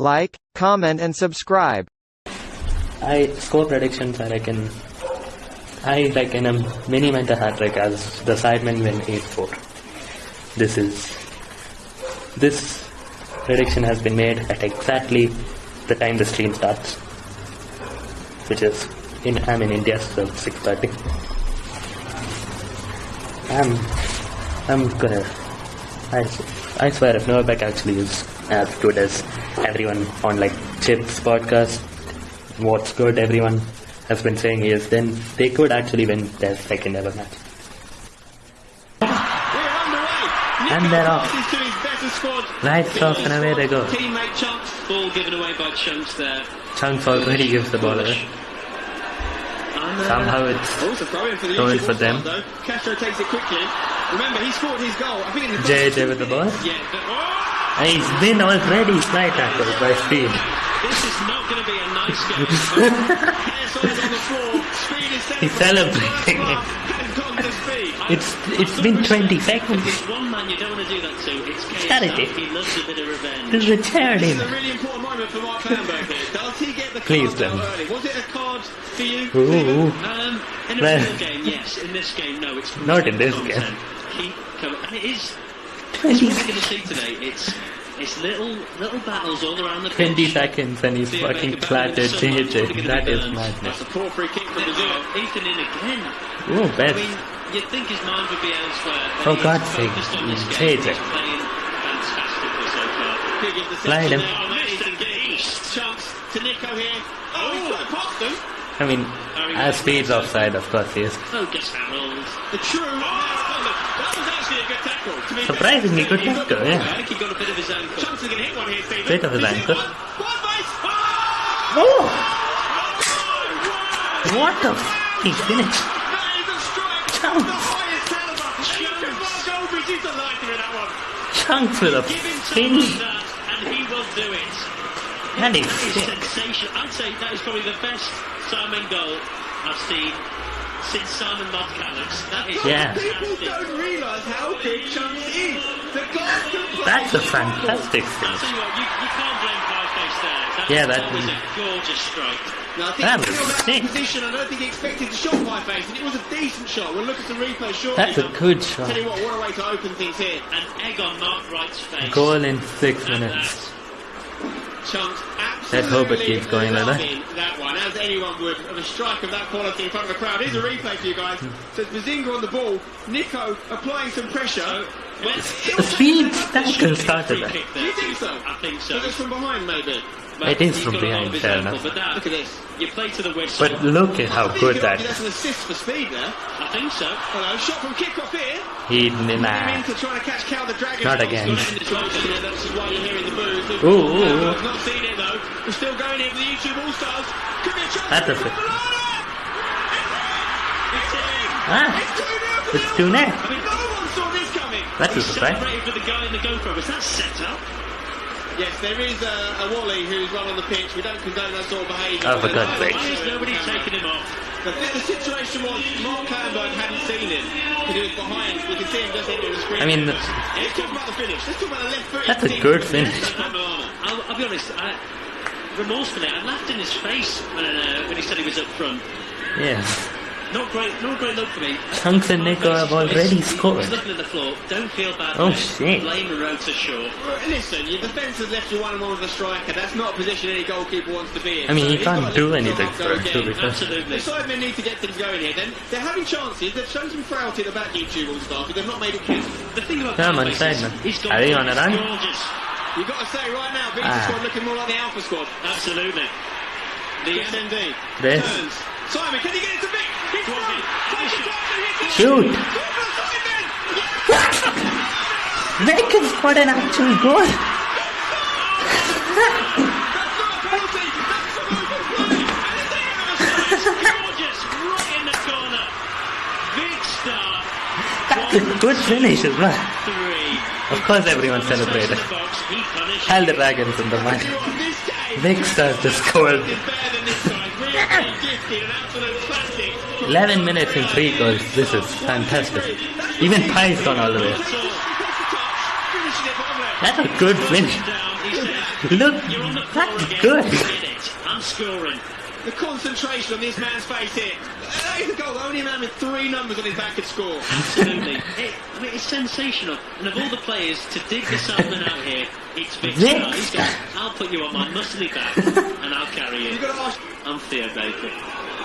like, comment and subscribe. I score predictions. I reckon. I reckon a mini mental hat trick as the sidemen win 8-4. This is this prediction has been made at exactly the time the stream starts, which is in I'm in India, so 6:30. I'm I'm gonna. I, I swear if Novak actually is as good as everyone on like Chip's podcast, what's good everyone has been saying he is, then they could actually win their second ever match. And they're off. Right off and away they go. Teammate Chunkz, ball given away by Chunkz there. Chunkz already gives the ball away. And, uh, Somehow it's also throw in for the going for them. though. Castro takes it quickly. Remember, he scored his goal. I think in the JJ with the ball. Yeah, but, oh! He's been already slide tackled by speed. This is not going to be a nice game. Hair size on the floor. Speed is He's celebrating. And gone to speed. It's it's been 20 If seconds. there's one man you don't want to do that to, it's. Charity. He loves a bit of revenge. This is a charity. This is a really important moment for Mark Hamburg here. Does he get the Please card don't. early? Was it a card for you? Ooh. Um, in a real game, yes. In this game, no. It's Not in this game. Coming. And it is. 20, It's what we're going to see today. It's it's little little battles all around the 20 pitch. seconds and he's See if they fucking can battle flattered with someone who's JJ. gonna That be is madness. That's a poor free kick from Brazil. Ethan in again. Oh, I best. mean, you'd think his mind would be elsewhere. For God's sake, focused JJ. He's playing fantastically so far. Big Slide him. there on Ethan Gage. Chance to Nico here. Oh, oh. he's got past them. I mean, oh, as speed's offside, of course he is. Oh, Focus Harold. The true. That was actually a good tackle. To be Surprisingly good He got tackle, the- yeah. I think he got a bit of his ankle. Chance going to hit here, Stephen. Bit of his He's hit ankle. one. One base. Oh! What the f- he finished. That is a strike. Chunkz. The highest caliber. Even Mark Goldbridge is delighted with that one. Chunkz with a Give him someone finish. and he will do it. That is That is sick. sensational. I'd say that is probably the best Simon goal I've seen since Simon lost Callums. That is Yeah. People don't realise how good Chunkz is. The guy can play That's a fantastic I'll finish. you you, you can't blame Fireface there. That, Yeah, that- that was a gorgeous strike. Now, I think That he was that sick. position. I don't think he expected to shot by face, and it was a decent shot. We'll look at the replay shortly. That's a good shot. Tell you what, what a way to open things here. An egg on Mark Wright's face. Goal in six And minutes. Chunkz Let's hope keeps going like that. that one, as anyone would, of a strike of that quality in front of a crowd. Here's a replay for you guys. So it's Behzinga on the ball, Nico applying some pressure. The speed tackle started that. Do you think so? I think so. So it's from behind, maybe. It is from got a lot behind, fair enough. But that, Look at this. you play to the whistle. But look at how good that That's an assist for speed there. Think so. Hello, shot from kickoff here. he Came nah. into trying to catch Cal the Dragon. Not again. got it in the shoulder here, That's why you're hearing the boos. Ooh, ooh, ooh. I've not seen it though. We're still going here for the YouTube All Stars. Could be a chance. That's a for fit. Ah, It's 2-0 it's two net. I mean, no one saw this coming. That's a surprise. with the guy in the GoPro. Was that set up? Yes, there is a, a Wally who's run on the pitch. We don't condone that sort of behaviour. Oh, for but- God's sake. Why is nobody taking him off? The, the situation was Mark Hamburg hadn't seen him because he was behind. You can see him just into the screen. I mean, Let's talk about the finish. Let's talk about the left foot. That's a good finish. I'll, I'll be honest. I, remorsefully, I laughed in his face when, uh, when he said he was up front. Yeah. Not great, not great look for me. Chunkz and Nico have already scored. Looking at the floor. Don't feel bad. Oh, shit. Blame Rota Shaw. Listen, your defence has left you one on one with a striker. That's not a position any goalkeeper wants to be in. I mean, So he he's can't do anything for him, to. Absolutely. The sidemen need to get things going here. Then they're having chances. They've shown some frailty at the back YouTube all stars, but they've not made it count. The thing about Come on, Cowboys is Sidemen. he's got Are they on a run? Gorgeous. You've got to say right now, Beach Ah. squad looking more like the Alpha squad. Absolutely. The Yes, indeed. This. Turns. Simon, can he get it to Vic? He's Go on, through. Take the time to hit it. Shoot! Go for the Simon! Yes! Vic has got an actual goal. That's a penalty. That's some open play. And it's there. gorgeous right in the corner. Big star. That's a good finish as well. Of course everyone celebrated. The box. He punished. Hell the Dragons in the match. This game Vic Stars just scored. is better than this time. Really gifted, an absolute classic. 11 minutes and 3 goals. This is fantastic. Even Pie's gone all the way. Finishing it bottom left. That's a good finish. Down. He says, Look, You're on the floor that's again. good. I'm scoring. The concentration on this man's face here. That is a goal. Only a man with three numbers on his back could score. Absolutely. it, I mean, it's sensational. And of all the players to dig the Salmon out here, it's Vic Vikkstar. He's gone, I'll put you on my muscly back and I'll carry you. You've got to ask. I'm Theo Baker.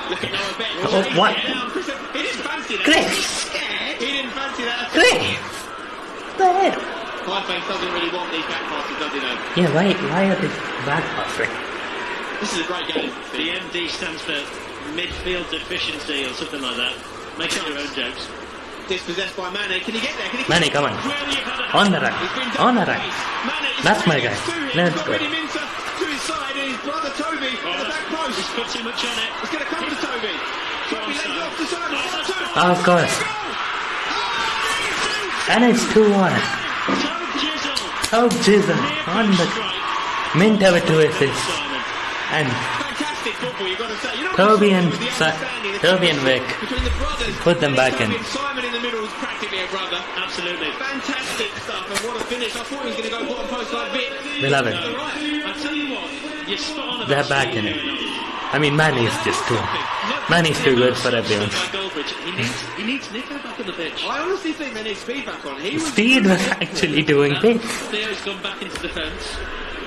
Look at Noah Beck. Oh, what? He didn't fancy that. He's. He didn't fancy that. at all. Chris! There. Pieface doesn't really want these back passes, does he though? Yeah, why, why are they back passing? This is a great game. The MD stands for midfield deficiency or something like that. Make up your own jokes. Dispossessed by Mane. Can he get there? Can he Manny, come on. On the right. On the right. That's my guy. Let's go. Him into to his side and his brother Toby at the back post. He's put too much on it. It's going to come to Toby. Toby lends it off to Simon. Oh, one, two. Of course. And it's 2 1. Toe Jizzle. Oh, Jesus. Near On post the. strike. Mint have a two assists. Simon. And Fantastic football, you've got to say. You know what Toby I and saw was the Si- Toby and Vic. Between the brothers. Put them back in. Simon in the middle is practically a brother. Absolutely. Fantastic stuff, and what a finish. I thought he was going to go bottom post like Vic. We love it. I tell you what, you're spot on They're back in it. I mean, Manny's just too. Manny's too good for everyone. By He needs, he needs Nico back on the pitch. I honestly think they need speed back on. He was Speed was actually doing big. Theo's gone back into defence.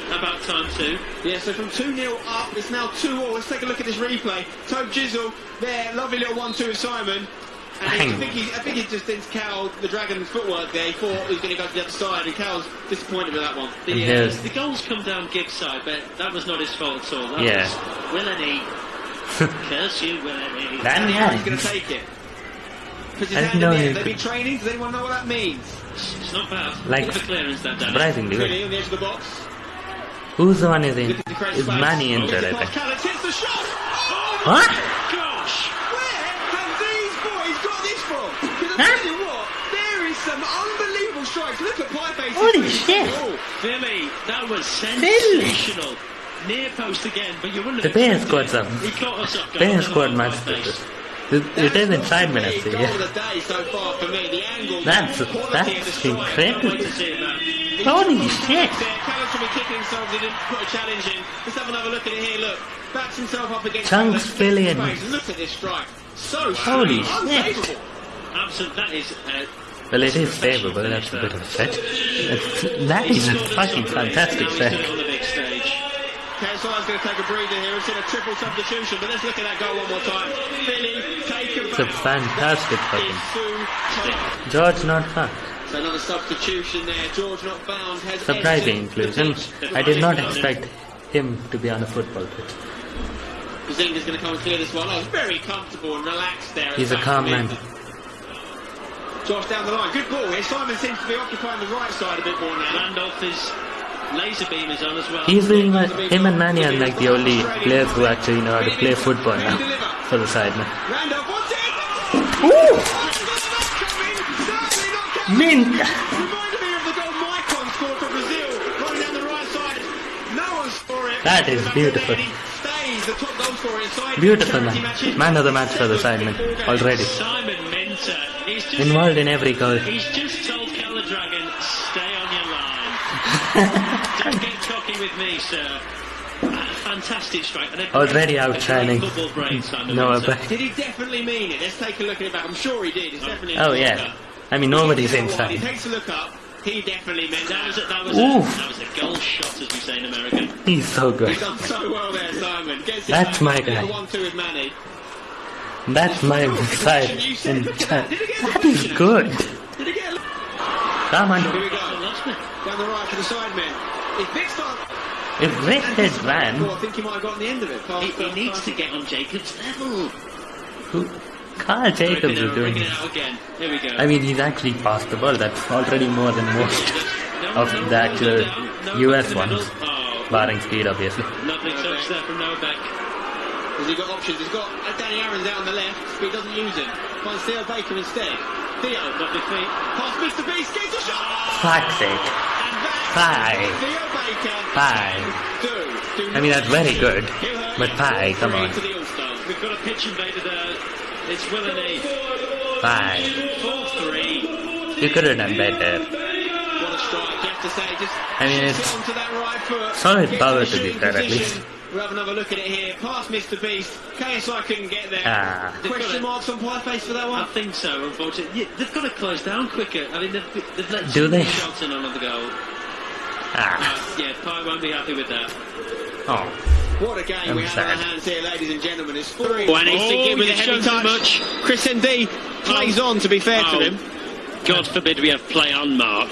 About time too. Yeah, so from 2 0 up, it's now 2 all. Let's take a look at this replay. Tobjizzle there, lovely little 1 2 with Simon. And I, think he, I think he just thinks Cal, the Dragon's footwork there, he thought he was going to go to the other side, and Cal's disappointed with that one. The, And uh, the goals come down Gibbs' side, but that was not his fault at all. That Yeah. was WillNE. Curse you, WillNE. Danny He's going to take it. Puts his I hand didn't know the air. he They've could- been training. Does anyone know what that means? It's not bad. Like, Look at the clearance that Danny. Surprisingly Really, on the edge of the box. Who's the one is in? Looking to create Is. Manny injured, I Looking think. the What? Gosh! Where have these boys got this from? Because I Huh? tell you what, there is some unbelievable strikes. Look at Pieface's Holy shit. Oh, Billy, that was sensational. Near post again, but you wouldn't The have Bears expected scored it. some. He caught us. Bears That scored was much my face. better. It, it is in five minutes, yeah. the so far for me. That's- that's the incredible. Wait to see it, man. Holy shit! Callum should be kicking himself. He didn't put a challenge in. Let's have another look at it here. Look, backs himself up against. Chunkz Callum, Look at this strike. So Holy shit. Absolute, that is. Uh, Well, it is but that's a bit of a stretch. It's, that is a fucking fantastic set. on the big stage. KSI's going to take a breather here. We've seen a triple substitution, but let's look at that goal one more time. Philly, take it It's a fantastic fucking. It's. George not fucked. So another substitution there. George not bound. Has Surprising entered inclusion. I did not expect him to be on a football pitch. Behzinga's going to come and clear this one. Oh, very comfortable and relaxed there. He's a the calm man. Josh down the line. Good ball here. Simon seems to be occupying the right side a bit more now. Randolph is. Lazarbeam is on as well. He's doing like, uh, him and Manny are like the only players who actually know how to play football now for the side now. Randolph wants it. Ooh! Mint! Reminded me of the goal Maicon scored for Brazil, running down the right side. No one scored it. That is beautiful. there, he Stays the top goal scorer inside. Beautiful man. Man of the match for the already. Simon just. Involved in every goal. He's just told Keller Dragon, stay on your line. Don't get cocky with me, sir. Fantastic strike. Already outshining Football brain, Simon Noah Minter. Beck. Did he definitely mean it? Let's take a look at it back. I'm sure he did. It's oh, definitely. Oh yeah. Blocker. I mean nobody's He inside. takes a look up. He definitely meant That that. was a, that was a, that was a goal shot, as we say in America. He's so good. He's done so well there, Simon. Gets That's back. my Little guy. One-two with Manny. That's my side. And that is good. Did he get a Come Here we go. Down the right for the side men. If Vic starts... If Rick had ran, I think he might have gotten the end of it. Past He, he first needs pass. to get on Jacob's level. who, Carl Jacobs is doing it. it out again. Here we go. I mean, he's actually passed the ball. That's already more than most of no, the actual US in the middle. ones. Oh, Barring speed, obviously. lovely touch there from Noah Beck. Has he got options? He's got uh, Danny Aarons out on the left, but he doesn't use him. Finds Theo Baker instead. Theo, Lovely feet. past Mr. Beast, gets a shot! Fuck's sake. And that's Five. Theo Baker. Five. Do. Do I mean, that's very good. But you. pie, come on. The We've got a pitch invader there. It's WillNE. Five. 4-3. You could have done better. What a strike. you have to say. Just I mean, shifts it's it onto that right foot. solid power to be shooting fair, at least. We'll have another look at it here. Past Mr. Beast. KSI couldn't get there. Ah. Question marks on Pieface for that one? I think so, unfortunately. Yeah, they've got to close down quicker. I mean, they've, they've let Do they? shots in on the goal. Ah. Uh, yeah, Pie won't be happy with that. Oh. What a game I'm we have sad. on our hands here, ladies and gentlemen. It's three. Oh, and he's oh, thinking with a he's heavy shown too touch. much. Chris MD plays oh. on, to be fair Oh. to him. God forbid we have play on mark.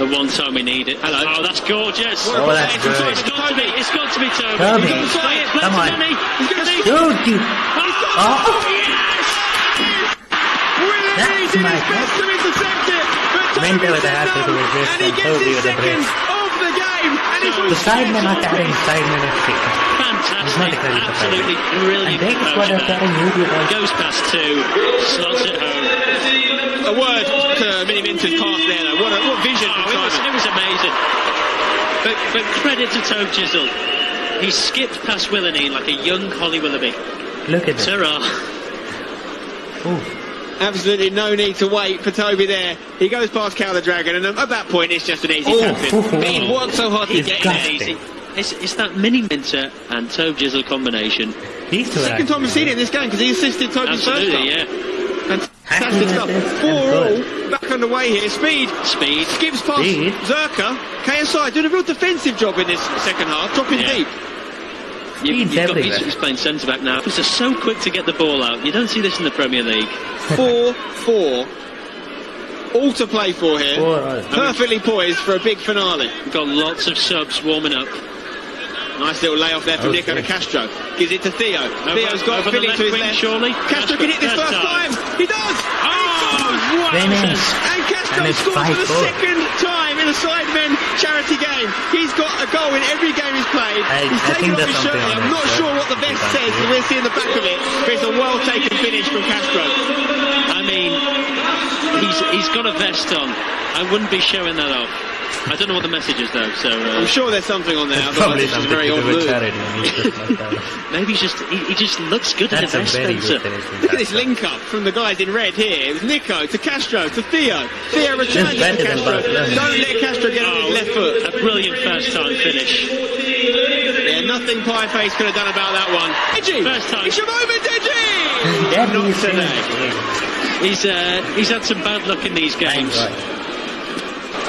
the one time we need it. Hello. Oh, that's gorgeous. Oh, that's possession. good. It's got to be. It's got to be Toby. Toby. He's to play it. Play Come it on. Danny. He's going to Danny. Dude. Oh, Oh. yes! Willie That's Reed did his best to intercept it, but Toby with a said hat no, with this and he gets Toby his with a second brace. of the game. And he's The sidemen are carrying sidemen at six. Fantastic. It's not a credit to Absolutely And brilliant. they is what approach are there. carrying you with Goes past two, slots it home. A word to Miniminter's pass there, though. What, a, what vision Oh, it, was, it was amazing. But, but credit to Tobjizzle. He skipped past WillNE like a young Holly Willoughby. Look at this. Ta-ra. Ooh. Absolutely no need to wait for Toby there. He goes past Cal the Dragon, and at that point, it's just an easy Oh. tap in. But he worked so hard to He's get getting in there. there easy. It's, it's that Miniminter and Tobjizzle combination. These two Second time we've seen it in this game because he assisted Toby's first Absolutely, goal. yeah. Fantastic stuff. Four all, back underway here. Speed Speed. skips past Speed. Zerkaa. KSI doing a real defensive job in this second half, dropping Yeah. deep. You, Speed's you've got, he's, he's playing centre back now. He's just so quick to get the ball out. You don't see this in the Premier League. Four, four. All to play for here. Four all. Perfectly poised for a big finale. We've got lots of subs warming up. Nice little layoff there from Okay. Nico to Castro. Gives it to Theo. Theo's got over the Philly to his wing, left. surely. Castro can hit this Third first time. He does. Oh, Finish. And Castro And scores for the 5-4. second time in a Sidemen charity game. He's got a goal in every game he's played. I- he's I taken off his shirt. I'm it, not sir. sure what the vest says, but we'll see in the back of it. But it's a well taken finish from Castro. I mean, he's he's got a vest on. I wouldn't be showing that off. I don't know what the message is though, so I'm uh, sure there's something on there. It's probably it's something very to odd do with charity. and he's just like that. maybe he's just he, he just looks good That's at a a vest, Spencer. good finish. from Look at this link up from the guys in red here. It was Nico to Castro to Theo. Theo returns to better than Castro. Don't let Castro get on his left foot. A brilliant first time finish. Yeah, nothing Pieface could have done about that one. Deji! First time. It's your moment, Deji! That Not today. He's uh, he's had some bad luck in these Thank games.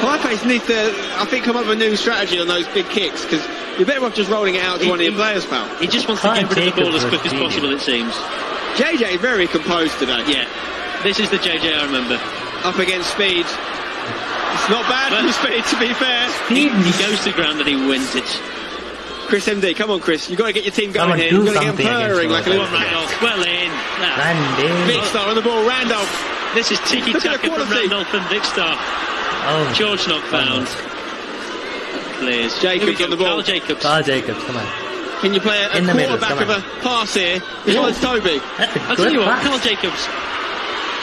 God. Pieface needs to, I think, come up with a new strategy on those big kicks because you're better off just rolling it out to He- one of your players, pal. He just wants to get rid of the ball as quick as possible. It seems. JJ very composed today. Yeah, this is the JJ I remember. Up against Speed. It's not bad But- from Speed, to be fair. He, he goes to ground and he wins it. Chris MD, come on, Chris. You've got to get your team going on, here. You've got to get something them purring like a Come little on, Randolph. Well in. Now, Randy. Big star on the ball. Randolph. This is tiki Look at the taka from quality. Randolph and Vikkstar. Oh, George not oh, found. Clears. Jacobs Here on the ball. Carl Jacobs. Carl Jacobs, come on. Can you play a, a In the middle, quarterback come of a pass here? Besides Toby. That's a I'll tell you what, pass. Carl Jacobs.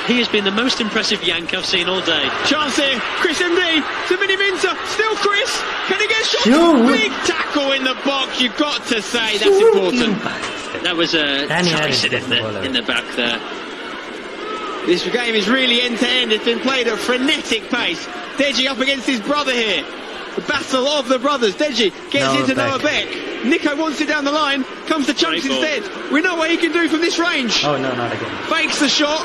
He has been the most impressive Yank I've seen all day. Chance here. Chris MD to Miniminter. Still Chris. Can he get shot? Shoot. Big tackle in the box. You've got to say that's You important. bastard. That was a Danny Tyson in the the, ball out. in the back there. This game is really end to end. It's been played at frenetic pace. Deji up against his brother here. The battle of the brothers. Deji gets Noah into Beck. Noah Beck. Nico wants it down the line. Comes to Chunkz Great ball. instead. We know what he can do from this range. Oh, no, not again. Fakes the shot.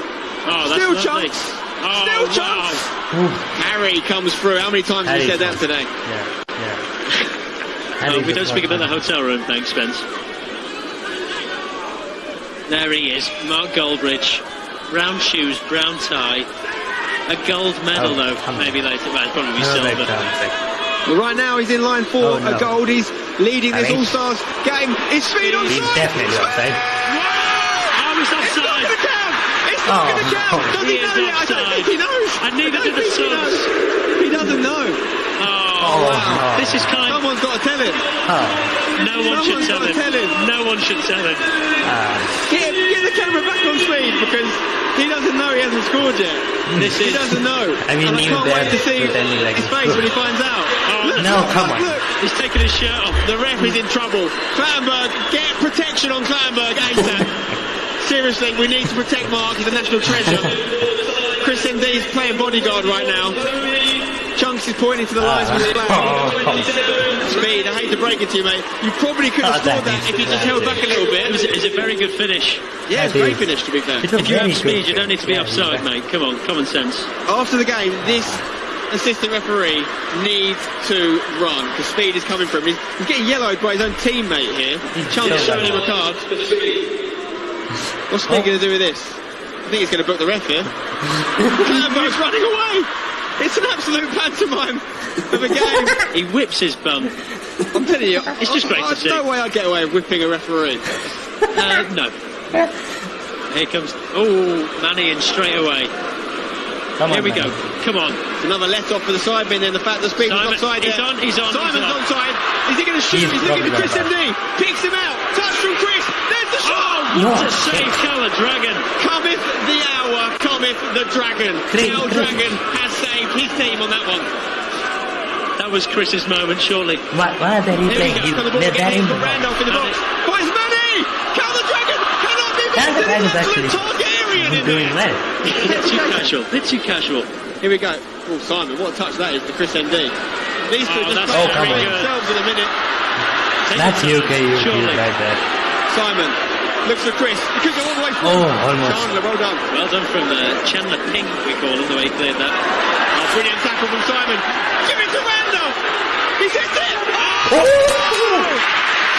Oh, that's Still lovely. Chunkz. Oh, Still wow. Chunkz. Ooh, Harry comes through. How many times have you said that one. today? yeah, yeah. Oh, we don't speak about the hotel room, thanks, Spence. There he is, Mark Goldbridge. Brown shoes, brown tie. A gold medal, Oh, though, come on. maybe later. Well, it'll probably No, silver. back down, back. Well, right now he's in line for Oh, no. a gold. He's leading I this think- All-Stars game. Is speed on He's definitely offside. Oh, he's It's not going to count. It's not Oh, going to count. Does He he, know yet? I don't offside. think he knows. And neither I do don't the think he subs. He doesn't know. Oh, Oh, wow. no. This is kind Someone's got to tell him. Oh, No one should tell him. tell him. No one should tell him. ah. Get, get the camera back on speed because he doesn't know he hasn't scored yet. This He is. doesn't know. I mean, and I can't wait to see like his face when he finds out. Oh, Look, No, look, come on. Look, He's taking his shirt off. the ref is in trouble. Clattenburg, get protection on Clattenburg ASAP. Seriously, we need to protect Mark. He's a national treasure. Chris MD is playing bodyguard right now. Chunkz is pointing to the lines with his flag. Oh. Speed, I hate to break it to you, mate. You probably could have Oh, that scored that is if you just held back a little It was, bit. it was a very good finish. Yeah, it's a great is- finish, to be fair. It was If you have speed, you don't need to be yeah, offside, mate. Come on, common sense. After the game, this assistant referee needs to run because Speed is coming for him. He's, he's getting yellowed by his own teammate here. Chunk is showing him a card. What's Speed going to do with this? I think he's going to book the ref here. Lambo's running away. It's an absolute pantomime of a game. He whips his bum. I'm telling you, It's just great to There's see. no way I'd get away with whipping a referee. Uh, no. Here comes. Oh, Manny in straight away. Come Here on, we man. go. Come on. It's another let off for the side bin and the fact that Speed Simon, was offside he's there. on, he's on, Simon's he's on. onside. Is he going to shoot? He's He's looking at Chris not MD. Picks him out. Touch from Chris. There's the shot. Oh, No. what a save, Colour Dragon. Cometh the hour, cometh the dragon. Chris, Cal Dragon has saved his team on that one. That was Chris's moment, surely. Why, why are they Here we replaying? go. He, Got the ball again. in the Randolph in the box. Finds Manny. Cal the Dragon cannot be Cal the beaten. Dragon's He's actually absolute Targaryen in doing there. well. Bit too casual. Bit too casual. Here we go. Oh, Simon, what a touch that is to Chris MD. These two Oh, just Oh, come on. themselves in a minute. That's UK, UK Surely. right there. Simon looks for Chris. He could go all the way through. Oh, almost. Chandler, well done. Well done from uh, Chandler Pink, we call him, the way he cleared that. Oh, brilliant tackle from Simon. Give it to Randolph. He's hit it. Oh! oh!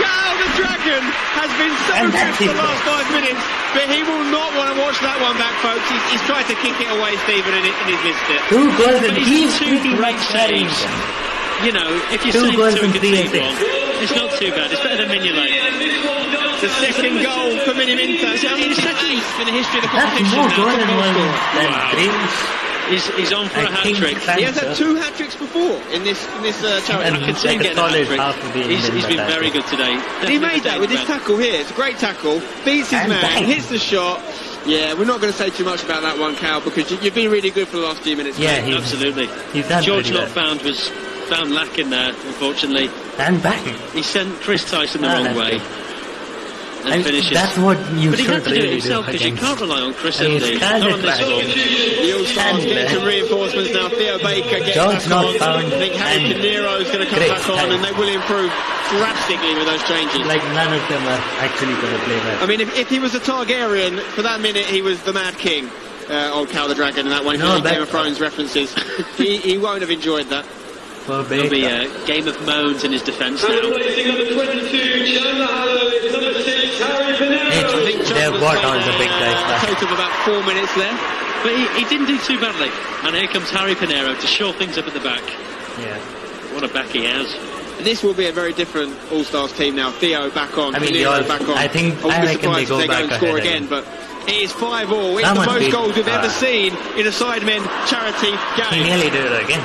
Cal the Dragon has been so good for the last five minutes, but he will not want to watch that one back, folks. He's, he's tried to kick it away, Stephen, and, it, and he's missed it. Two goals and But he's he's two great saves. You know, if you Two save goals two and three assists. it's not too bad. It's better than Mignolet. The second goal for Miniminter. It's his second in the history of the competition. That's more goal than Wow. Grealish. He's, he's on for a hat trick. He has had two hat tricks before in this in this uh, charity. And I can see him like getting a hat trick. half of the He's, he's been England very good today. he made that with his tackle here. It's a great tackle. Beats his And man, bang. hits the shot. Yeah, we're not going to say too much about that one, Cal, because you, you've been really good for the last few minutes. Yeah, he's, Absolutely. he's done George pretty not found was found lacking there, unfortunately. And back. He sent Chris Tyson the Ah, wrong way. good. And And finishes. that's what you but he should had to do it himself because you can't rely on Chris I mean, MD. Scarlett Not on this Dragon. one. The All Stars And, getting uh, some reinforcements now. Theo Baker getting George back not on. found I think Harry and Pinero is going to come Great back on, time. and they will improve drastically with those changes. Like none of them are actually going to play well. I mean, if, if he was a Targaryen, for that minute he was the Mad King, uh, old Cal the Dragon, and that one, No, that- Game of Thrones references, he, he won't have enjoyed that. For There'll be a game of moans in his defence now. Hey, I think they've Chandler's got all the big a guys back. total of about four minutes there. But he, he didn't do too badly. And here comes Harry Pinero to shore things up at the back. Yeah. What a back he has. This will be a very different All Stars team now. Theo back on, I mean, Pinero all- back on. I think- wouldn't I be reckon they surprised go if they back go and score ahead again, again. but it is 5 all. It's the most beat- goals we've ever uh, seen in a Sidemen charity He game. nearly did it again.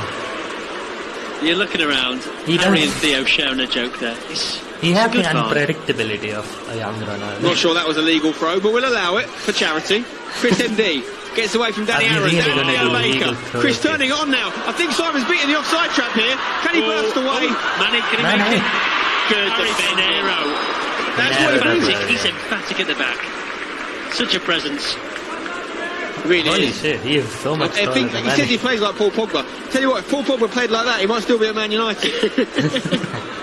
You're looking around. He Harry does. and Theo sharing a joke there. It's, He it's a has the unpredictability of a young Ronaldo. Not sure that was a legal throw, but we'll allow it for charity. Chris MD gets away from Danny Are Aaron. really Danny gonna Baker. Chris turning on now. I think Simon's beating the offside trap here. Can he Oh, burst away? oh, Manny, can he Manny. make it? Good Harry defence. Pinero. That's Yeah, what that's it is. Emphatic, he's emphatic at the back. Such a presence. Really Holy is. shit, he is so much I think than he says he plays like Paul Pogba. Tell you what, if Paul Pogba played like that, he might still be at Man United.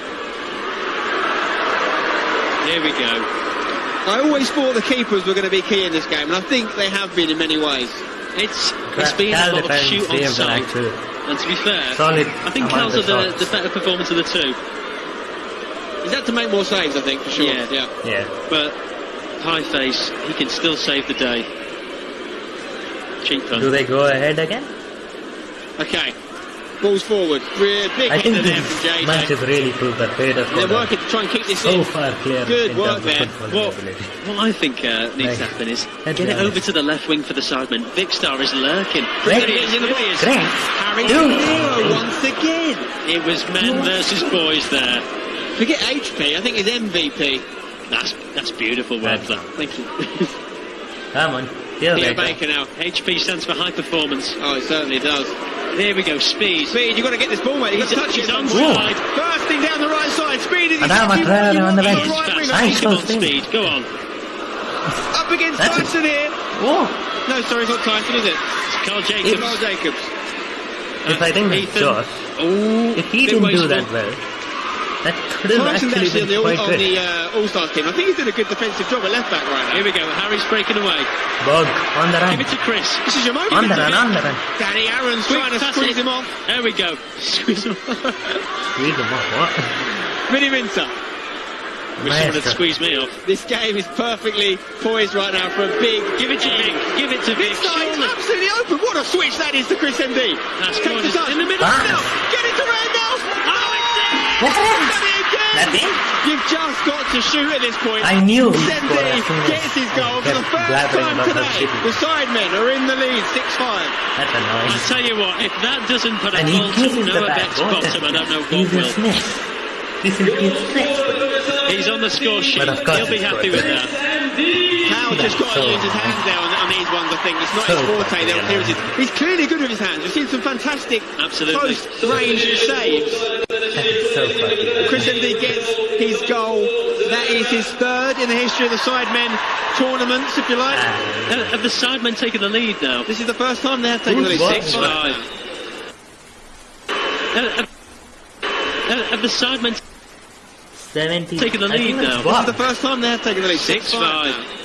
Here we go. I always thought the keepers were going to be key in this game, and I think they have been in many ways. It's it's been a lot of shoot they on have done sight. And to be fair, solid I think amount Cal's are the, the better performance of the two. He's had to make more saves, I think, for sure. Yeah. yeah. Yeah. But Pieface, he can still save the day. Cheap Do they go ahead again? Okay. Balls forward. Big big I hit think there this from JJ. match has really proved that Vader They're working to try and keep this so in. far clear Good work terms there. of football What, ability. what I think uh, needs to happen is Let's get be it over to the left wing for the sideman. Vikkstar is lurking. Great. There he is, in the way is. Great. Harry Dude. Once again. It was men versus boys there. Forget HP, I think he's MVP. That's that's beautiful work. That. Thank you. Come on. Theo Theo Baker. Baker now. HP stands for high performance. Oh, it certainly does. Here we go. Speed. Speed, you've got to get this ball, mate. You've got to touch He's it. onside. Bursting down the right side. Speed is Adama you- Traore you on the bench. right wing, Nice Come on, Speed. speed. Go on. Up against That's a- Tyson here. Oh, No, sorry, it's not Tyson, is it? It's Carl It's Jacobs. Carl Jacobs. If I think Ethan. Josh, Oh, if he didn't do that well, that could have Clarkson's actually actually on the, all, on the uh, All-Stars team. I think he's doing a good defensive job at left back right Here we go. Harry's breaking away. Bug on the run. Give it to Chris. This is your moment. On the run, on the run. Danny Aarons Quick, trying to squeeze it. him off. There we go. Squeeze him. off. Squeeze him off, what? Vinny Minter. Wish someone had Maestro. squeezed me off. This game is perfectly poised right now for a big. Give it to Vic. Give it to Vic. This side's absolutely open. What a switch that is to Chris MD. That's Takes gorgeous. the touch. In the middle. Ah. Now, it's in! What? Done it again. That's it? You've just got to shoot at this point. I knew he'd score as soon Sendy as gets his goal for the first time today. shitty. The sidemen are in the lead, 6-5. That's annoying. I tell you what, if that doesn't put a And he fault gives to the Noah back. Beck's What bottom, I don't know He's what a will. Smith. This is his Smith. He's on the score sheet. But of course He'll be happy with that. Cal just got to so use his hands there on, on these ones, I think. It's not So his forte, they're clearances. He's clearly good with his hands. We've seen some fantastic Absolutely. close-range saves. So. Chris MD gets his goal. That is his third in the history of the Sidemen tournaments, if you like. Uh, Have the sidemen taken the lead now? This is the first time they have taken the lead. What? Six Five. Uh, Have uh, have the sidemen 70. Taking the lead now. This is the first time they have taken the lead. Six five. now.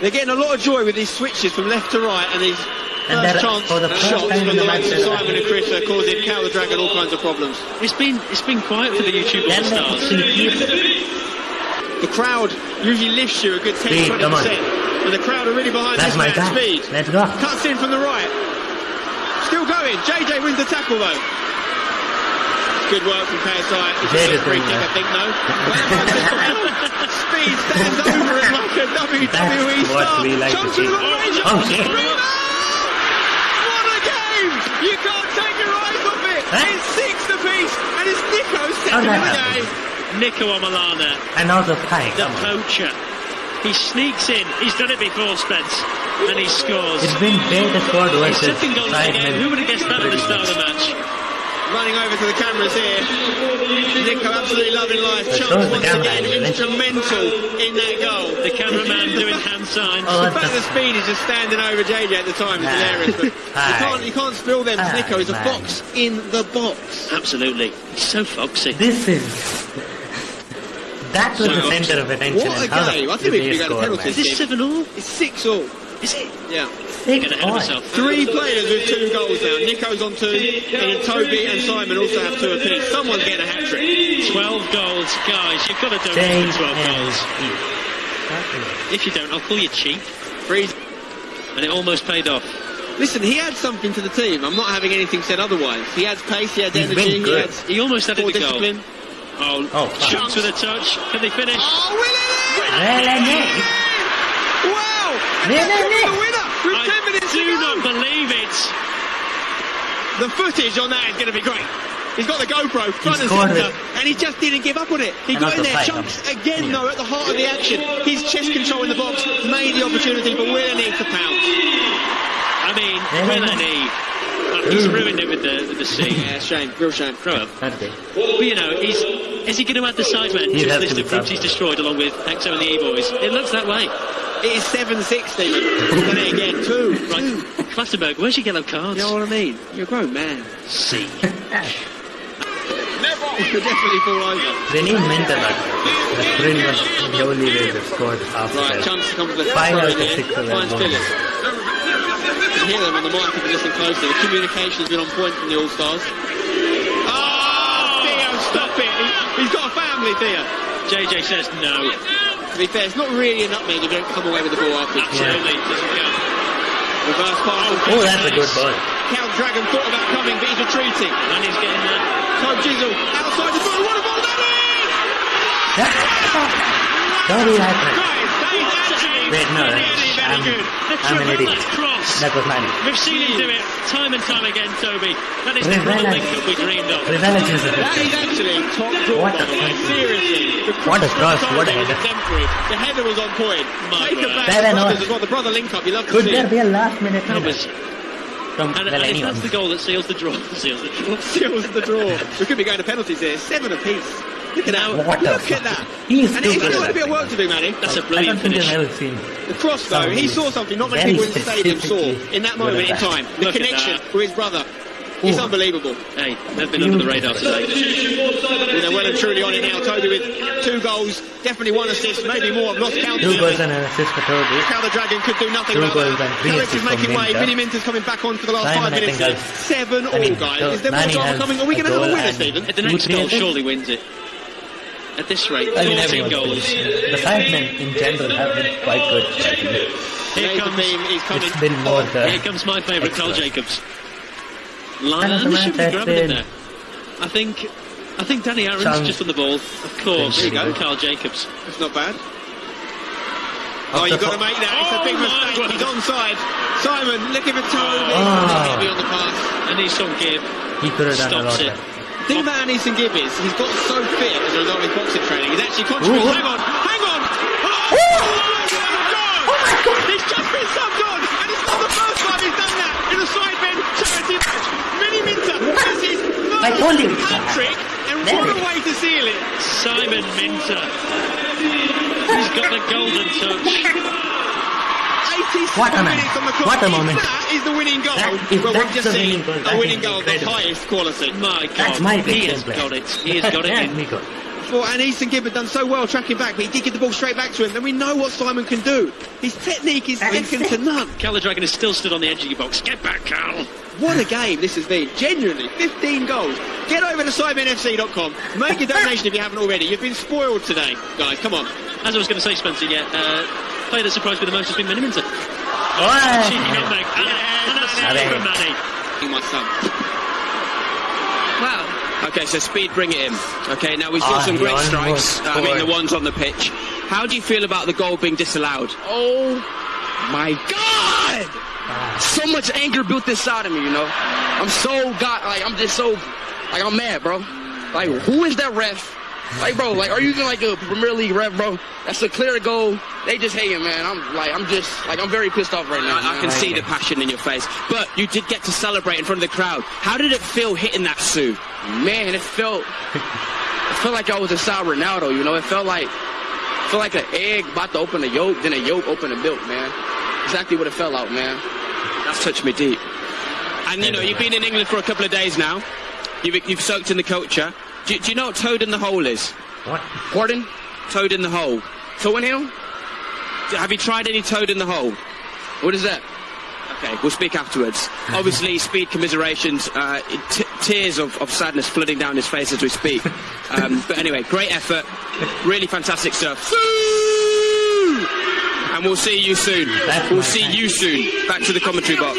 They're getting a lot of joy with these switches from left to right and these And first chance for the first shots time from in the the likes of Simon and Chris are causing Cal the Dragon all kinds of problems. It's been it's been quiet for the YouTube All Stars. The crowd usually lifts you a good 10 Speed, 20%. And the crowd are really behind That's this my man. guy. Speed. Let's go. Cuts in from the right. Still going. JJ wins the tackle though. Good work from KSI. It's Jay a free doesn't, kick, I think, no. Speed stands over it like a WWE That's star. what we like to see. into the range. Oh, shit. What a game! You can't take your eyes off it. Huh? It's six apiece, and it's Nico How second in that the happened? game. Niko Omilana, And also Pike. the poacher. He sneaks in. He's done it before, Spence, and he scores. It's been Beta Squad His versus second goal of the game. Who would have guessed that at the start of the match? Running over to the cameras here. Nico absolutely loving life. Shows Chance the once camera again angle, instrumental in that goal. The cameraman doing hand signs. Oh, The what fact the Speed is just standing over JJ at the time is Ah. hilarious. But you can't, you can't spill them because Ah, Nico is a man. fox in the box. Absolutely. He's so foxy. This is. That was the center of attention. What a and how the game. I fuck think we did could they go to penalties. Is this seven all? It's six all. Is it? Yeah. Six Get ahead of myself. Three players with two goals now. Nico's on two, and then Toby and Simon also have two apiece. Someone's getting a hat trick. 12 goals. Guys, you've got to do donate for 12 and goals. If you don't, I'll call you cheap. Freeze. And it almost paid off. Listen, he adds something to the team. I'm not having anything said otherwise. He adds pace, he adds He's energy, been he adds He almost added more the goal. discipline. Oh, Oh, fuck. Chunkz with a touch. Can they finish? Oh, Willie! Well, and it. Wow! And Winner, the winner with 10 minutes do to go. not believe it. The footage on that is going to be great. He's got the GoPro front and centre, and he just didn't give up on it. He And got in there, fight Chunkz again Yeah. though at the heart of the action. His chest control in the box made the opportunity for Willie to pounce. I mean, Yeah. WillNE. Uh, he's ruined it with the with the C. Yeah, shame, real shame. Throw up. Okay. But you know, he's is he going to add the sidemen He'd to have his to list of groups he's destroyed along with Exo and the E-Boys? It looks that way. It is 7-6, Stephen. It again, two. Right, Clattenburg, where's your yellow cards? You know what I mean? You're a grown man. C. You'll definitely fall over. They need mental luck. The Brill was the only way they scored half Right, the time. chance to come for the Five throw out of here. six of them Finds won. Phillips. You can hear them on the mic if you listen closely. The communication's been on point from the All-Stars. Oh, Theo, stop it. He, he's got a family, Theo. JJ says no. To be fair, it's not really a nutmeg if you don't come away with the ball afterwards. Absolutely. Doesn't count. Reverse pass. Oh, that's a good ball. Count Dragon thought about coming, but he's retreating. And he's getting that. Tobjizzle outside the ball. What a ball that is! Like that. Guys, that is actually Wait, no, really that's- very I'm- good. The I'm an idiot. cross. That was mine. We've seen him do it time and time again, Toby. That is the Revenge. brother link-up we dreamed of. Revenge is a good That is actually top draw, What a the. Seriously. The What a cross, what a header. The header was on point. My Take word. it back. Seven the brothers as well. The brother link up. You love to Could see. there be a last minute That was, From, and, well, and that's the goal that seals the draw, seals the draw. Seals the draw. We could be going to penalties here. Seven apiece. Look at that. What the Look fuck? at that. He's and too he's good got a bit of that work to do, Manny. That's a brilliant finish. I've ever seen. The cross, though, he saw something not many Very people in the stadium saw in that moment in time. The connection that. with his brother. It's unbelievable. Hey, they've been under the radar today. Well, they're well and truly on it now. Toby with two goals, definitely one assist, maybe more. I've lost count. Two goals and an assist for Toby. How the Dragon could do nothing Two about that. and Harris is making way. Minter. Vinny Minter's coming back on for the last Simon, five minutes. think, here. has- Seven all, I mean, guys. Is there more drama coming? Are we going to have a winner, and- Stephen? The next goal surely wins it. At this rate, I mean, 14 everyone's goals. been- The Sidemen in general have been quite good. Here Nathan comes, Beam is coming. It's been more the here comes my favourite, Carl Jacobs. Man Line, of the and match should be grabbing in there. I think, I think Danny Aarons Sounds- just on the ball. Of course, There you go. Carl Jacobs. It's not bad. Oh, you've got to make that. It's a oh, big Oh, my mistake. word. He's onside. Simon, looking for Toby. Ah. Oh. Heavy on the pass. And he's some give. He could have done a lot it. better. The thing about Anesongib is he's got so fit as a result of his boxing training. He's actually contributing. Ooh. Hang on, hang on. Oh oh, oh, oh, oh my God! He's just been subbed on, and it's not the first time he's done that in a sidemen charity match. Miniminter has his I told you. hat trick, and There what a way to seal it. Simon Minter. He's got the golden touch. 87 What a man. minutes on the clock. What a moment. That is the winning goal. That- if well, we've that's just the seen winning goal, a winning goal of the highest quality. My God, That's my he big has got it. He has got it. That's in. me good. For, and Anesongib had done so well tracking back, but he did get the ball straight back to him. And we know what Simon can do. His technique is That's second to none. Cal Dragon is still stood on the edge of your box. Get back, Cal. What a game this has been. Genuinely, 15 goals. Get over to SimonFC.com. Make a donation if you haven't already. You've been spoiled today, guys. Come on. As I was going to say, Spencer, yeah, uh, player that surprised me the most has been Manny Minter. Oh, Cheeky nutmeg. And, and that's Manny. it from Manny. My son. Wow. Okay, so speed, bring it in. Okay, now we saw Ah, some great strikes. Uh, I mean, the ones on the pitch. How do you feel about the goal being disallowed? Oh my God! So much anger built inside of me, you know. I'm so God, like I'm just so, like I'm mad, bro. Like, who is that ref? Like, bro, like, are you even like a Premier League ref, bro? That's a clear goal. They just hating, man. I'm like, I'm just, like, I'm very pissed off right now. I, I can see the passion in your face, but you did get to celebrate in front of the crowd. How did it feel hitting that Sue? Man, it felt, it felt like I was inside Ronaldo. You know, it felt like, it felt like an egg about to open a yolk, then a yolk open a milk, man. Exactly what it felt like, man. That's touched me deep. And you know, you've been in England for a couple of days now. You've, you've soaked in the culture. Do, do you know what toad in the hole is? What? Pardon? Toad in the hole. In? Have you tried any toad in the hole? What is that? Okay, we'll speak afterwards. Obviously, speed commiserations, uh, t- tears of, of sadness flooding down his face as we speak. Um, but anyway, great effort. Really fantastic stuff. And we'll see you soon. That's We'll see you soon. Back to the commentary box.